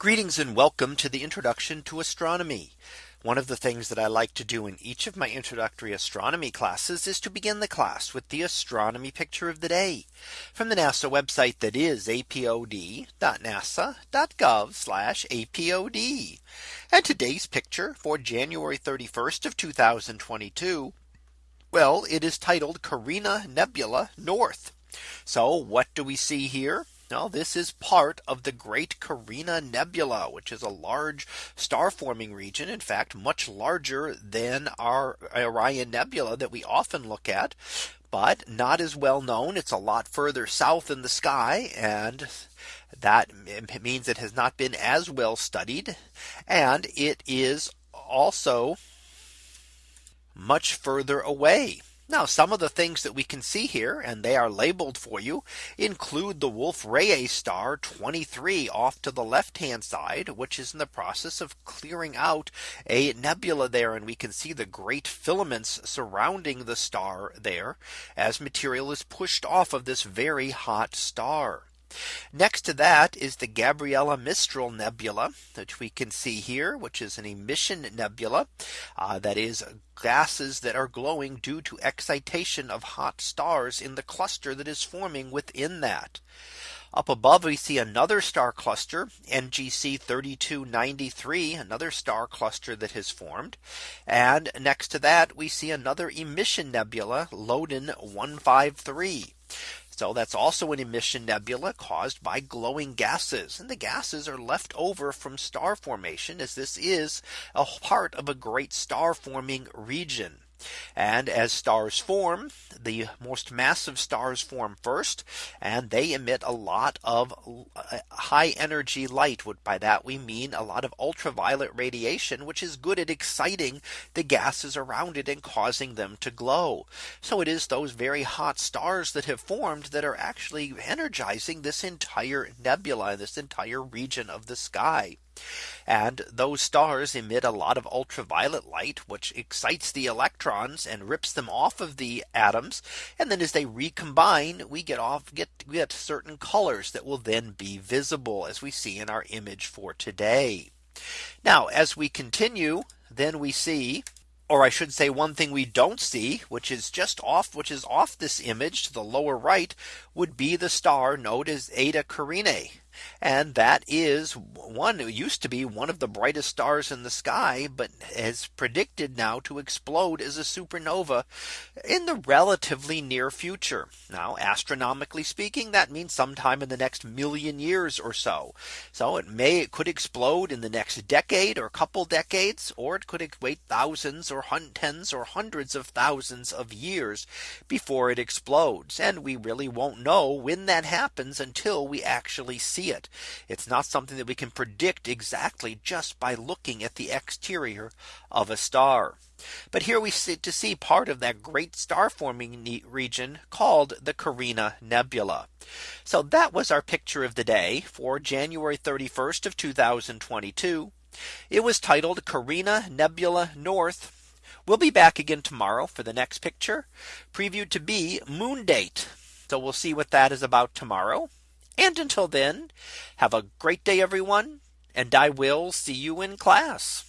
Greetings and welcome to the introduction to astronomy. One of the things that I like to do in each of my introductory astronomy classes is to begin the class with the astronomy picture of the day from the NASA website that is apod.nasa.gov apod. And today's picture for January 31st of 2022. Well, it is titled Carina Nebula North. So what do we see here? Now this is part of the Great Carina Nebula, which is a large star forming region. In fact, much larger than our Orion Nebula that we often look at but not as well known. It's a lot further south in the sky and that means it has not been as well studied. And it is also much further away now some of the things that we can see here and they are labeled for you include the Wolf Rayet star 23 off to the left hand side which is in the process of clearing out a nebula there and we can see the great filaments surrounding the star there as material is pushed off of this very hot star. Next to that is the Gabriela Mistral Nebula, which we can see here, which is an emission nebula uh, that is gases that are glowing due to excitation of hot stars in the cluster that is forming within that. Up above we see another star cluster NGC 3293 another star cluster that has formed and next to that we see another emission nebula Loden 153. So that's also an emission nebula caused by glowing gases and the gases are left over from star formation as this is a part of a great star forming region. And as stars form, the most massive stars form first, and they emit a lot of uh, high energy light. By that we mean a lot of ultraviolet radiation, which is good at exciting the gases around it and causing them to glow. So it is those very hot stars that have formed that are actually energizing this entire nebula, this entire region of the sky. And those stars emit a lot of ultraviolet light, which excites the electrons and rips them off of the atoms. And then as they recombine, we get off get get certain colors that will then be visible as we see in our image for today. Now as we continue, then we see or I should say one thing we don't see, which is just off, which is off this image to the lower right would be the star known as Eta Carinae. And that is one who used to be one of the brightest stars in the sky, but has predicted now to explode as a supernova in the relatively near future. Now astronomically speaking, that means sometime in the next million years or so. So it may it could explode in the next decade or couple decades, or it could wait thousands or tens or hundreds of thousands of years before it explodes. And we really won't know when that happens until we actually see it. It's not something that we can predict exactly just by looking at the exterior of a star. But here we sit to see part of that great star forming region called the Carina Nebula. So that was our picture of the day for January 31st of 2022. It was titled Carina Nebula North. We'll be back again tomorrow for the next picture previewed to be moon date. So we'll see what that is about tomorrow. And until then, have a great day, everyone. And I will see you in class.